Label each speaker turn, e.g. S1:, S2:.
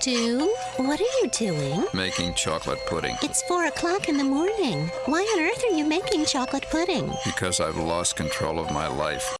S1: Stu, what are you doing?
S2: Making chocolate pudding.
S1: It's four o'clock in the morning. Why on earth are you making chocolate pudding?
S2: Because I've lost control of my life.